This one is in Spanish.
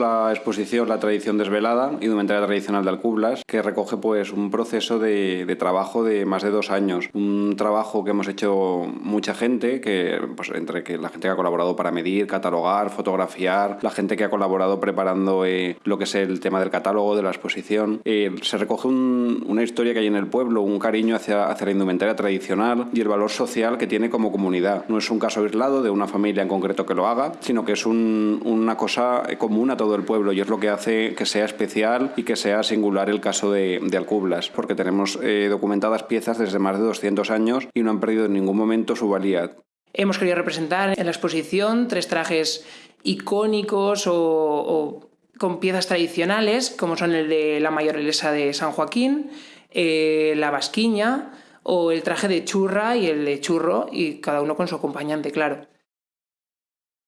la exposición La tradición desvelada, indumentaria tradicional de Alcublas, que recoge pues un proceso de, de, trabajo de más de dos años. Un trabajo que hemos hecho mucha gente, que pues entre que la gente que ha colaborado para medir, catalogar, fotografiar, la gente que ha colaborado preparando eh, lo que es el tema del catálogo, de la exposición. Eh, se recoge un, una historia que hay en el pueblo, un cariño hacia, hacia la indumentaria tradicional y el valor social que tiene como comunidad. No es un caso aislado de una familia en concreto que lo haga, sino que es un, una cosa común a todo el pueblo y es lo que hace que sea especial y que sea singular el caso de, de Alcublas, porque tenemos eh, documentadas piezas desde más de 200 años y no han perdido en ningún momento su valía. Hemos querido representar en la exposición tres trajes icónicos o, o con piezas tradicionales, como son el de la mayorelesa de San Joaquín, eh, la basquiña o el traje de churra y el de churro, y cada uno con su acompañante, claro.